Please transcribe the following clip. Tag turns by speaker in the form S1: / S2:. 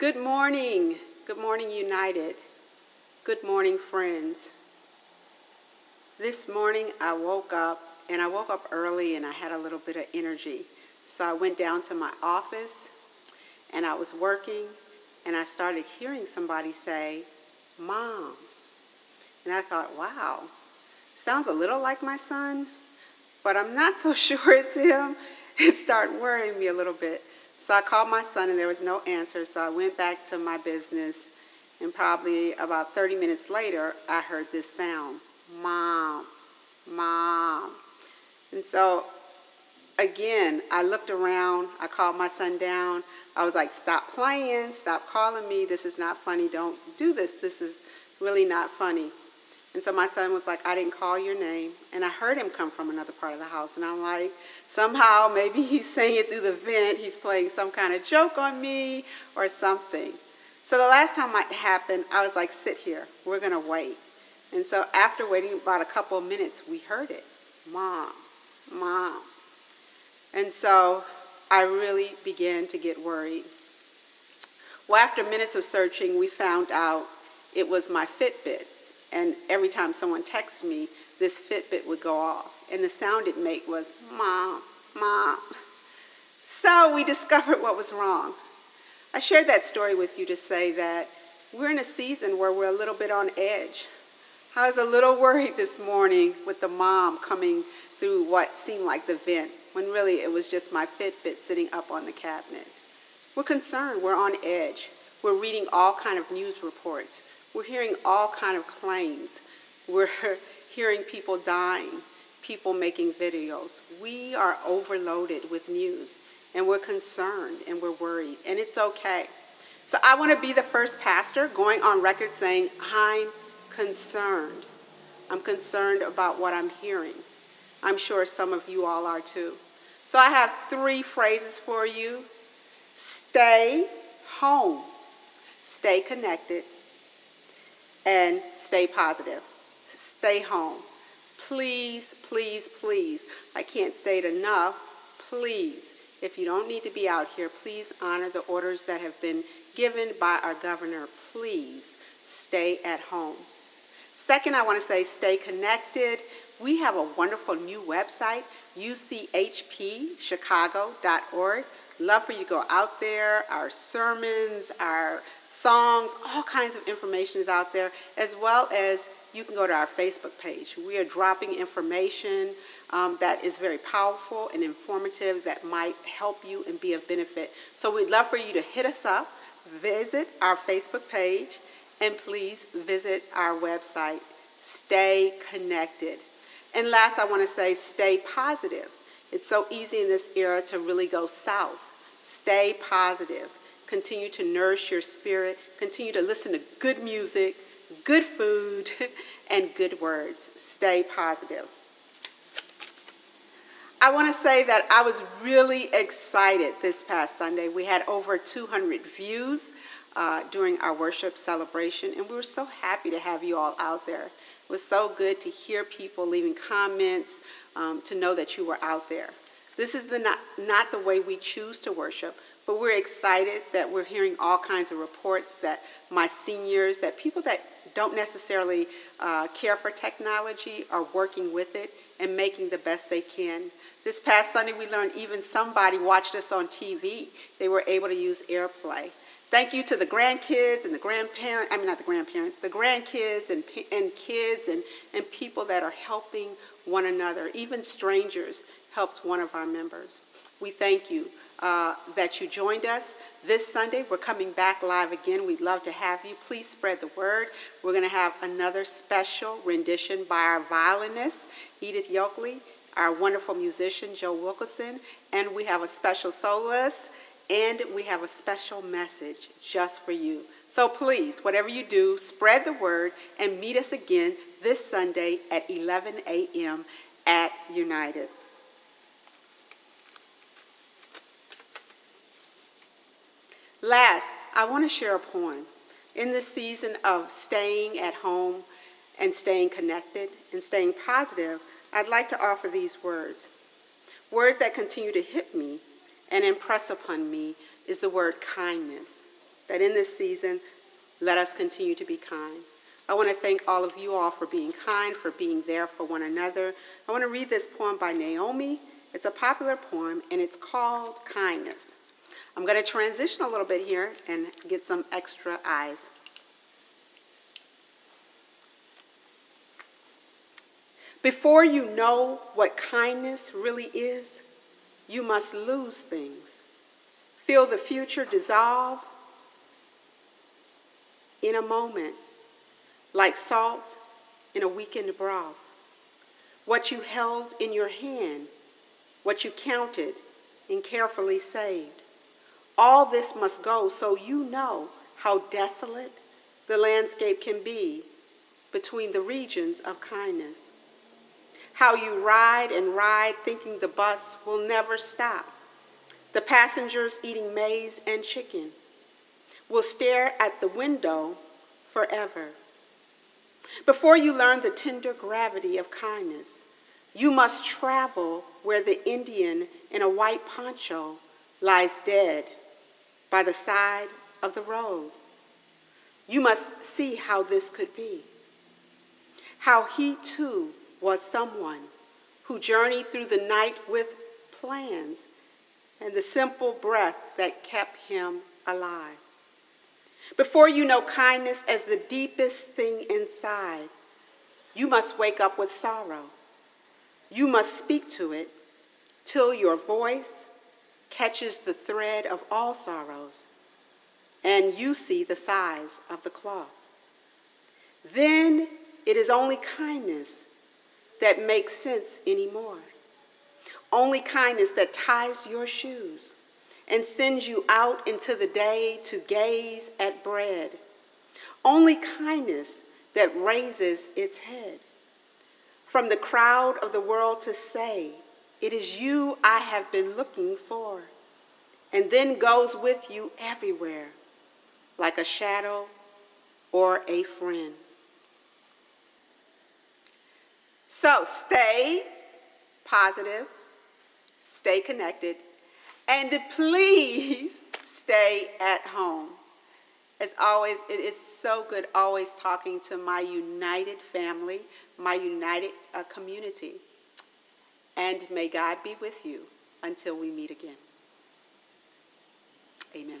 S1: Good morning. Good morning, United. Good morning, friends. This morning I woke up and I woke up early and I had a little bit of energy. So I went down to my office and I was working and I started hearing somebody say, Mom. And I thought, wow, sounds a little like my son, but I'm not so sure it's him. It started worrying me a little bit. So I called my son and there was no answer. So I went back to my business and probably about 30 minutes later, I heard this sound, Mom, Mom. And so again, I looked around, I called my son down. I was like, stop playing, stop calling me. This is not funny. Don't do this. This is really not funny. And so my son was like, I didn't call your name. And I heard him come from another part of the house. And I'm like, somehow maybe he's saying it through the vent. He's playing some kind of joke on me or something. So the last time it happened, I was like, sit here. We're going to wait. And so after waiting about a couple of minutes, we heard it. Mom, mom. And so I really began to get worried. Well, after minutes of searching, we found out it was my Fitbit. And every time someone texted me, this Fitbit would go off. And the sound it made was, Mom, Mom. So we discovered what was wrong. I shared that story with you to say that we're in a season where we're a little bit on edge. I was a little worried this morning with the mom coming through what seemed like the vent, when really it was just my Fitbit sitting up on the cabinet. We're concerned, we're on edge. We're reading all kind of news reports. We're hearing all kind of claims. We're hearing people dying, people making videos. We are overloaded with news and we're concerned and we're worried and it's okay. So I want to be the first pastor going on record saying, I'm concerned. I'm concerned about what I'm hearing. I'm sure some of you all are too. So I have three phrases for you. Stay home, stay connected, and stay positive. Stay home. Please, please, please, I can't say it enough, please, if you don't need to be out here, please honor the orders that have been given by our governor. Please stay at home. Second, I want to say stay connected. We have a wonderful new website, uchpchicago.org. Love for you to go out there. Our sermons, our songs, all kinds of information is out there, as well as you can go to our Facebook page. We are dropping information um, that is very powerful and informative that might help you and be of benefit. So we'd love for you to hit us up, visit our Facebook page, and please visit our website. Stay connected. And last, I want to say stay positive. It's so easy in this era to really go south. Stay positive. Continue to nourish your spirit. Continue to listen to good music, good food, and good words. Stay positive. I want to say that I was really excited this past Sunday. We had over 200 views uh, during our worship celebration, and we were so happy to have you all out there. It was so good to hear people leaving comments, um, to know that you were out there. This is the not, not the way we choose to worship, but we're excited that we're hearing all kinds of reports that my seniors, that people that don't necessarily uh, care for technology are working with it and making the best they can. This past Sunday, we learned even somebody watched us on TV. They were able to use AirPlay. Thank you to the grandkids and the grandparents, I mean not the grandparents, the grandkids and, and kids and, and people that are helping one another. Even strangers helped one of our members. We thank you uh, that you joined us. This Sunday, we're coming back live again. We'd love to have you. Please spread the word. We're going to have another special rendition by our violinist, Edith Yokley, our wonderful musician, Joe Wilkerson, and we have a special soloist, and we have a special message just for you. So please, whatever you do, spread the word and meet us again this Sunday at 11 a.m. at United. Last, I want to share a poem. In this season of staying at home and staying connected and staying positive, I'd like to offer these words. Words that continue to hit me and impress upon me is the word kindness. That in this season, let us continue to be kind. I want to thank all of you all for being kind, for being there for one another. I want to read this poem by Naomi. It's a popular poem, and it's called Kindness. I'm going to transition a little bit here and get some extra eyes. Before you know what kindness really is, you must lose things. Feel the future dissolve in a moment, like salt in a weakened broth. What you held in your hand, what you counted and carefully saved. All this must go so you know how desolate the landscape can be between the regions of kindness. How you ride and ride thinking the bus will never stop. The passengers eating maize and chicken will stare at the window forever. Before you learn the tender gravity of kindness, you must travel where the Indian in a white poncho lies dead by the side of the road. You must see how this could be. How he too was someone who journeyed through the night with plans and the simple breath that kept him alive. Before you know kindness as the deepest thing inside, you must wake up with sorrow. You must speak to it till your voice catches the thread of all sorrows and you see the size of the cloth. Then it is only kindness that makes sense anymore. Only kindness that ties your shoes and sends you out into the day to gaze at bread. Only kindness that raises its head. From the crowd of the world to say, it is you I have been looking for, and then goes with you everywhere, like a shadow or a friend. So stay positive, stay connected, and please stay at home. As always, it is so good always talking to my united family, my united uh, community. And may God be with you until we meet again. Amen.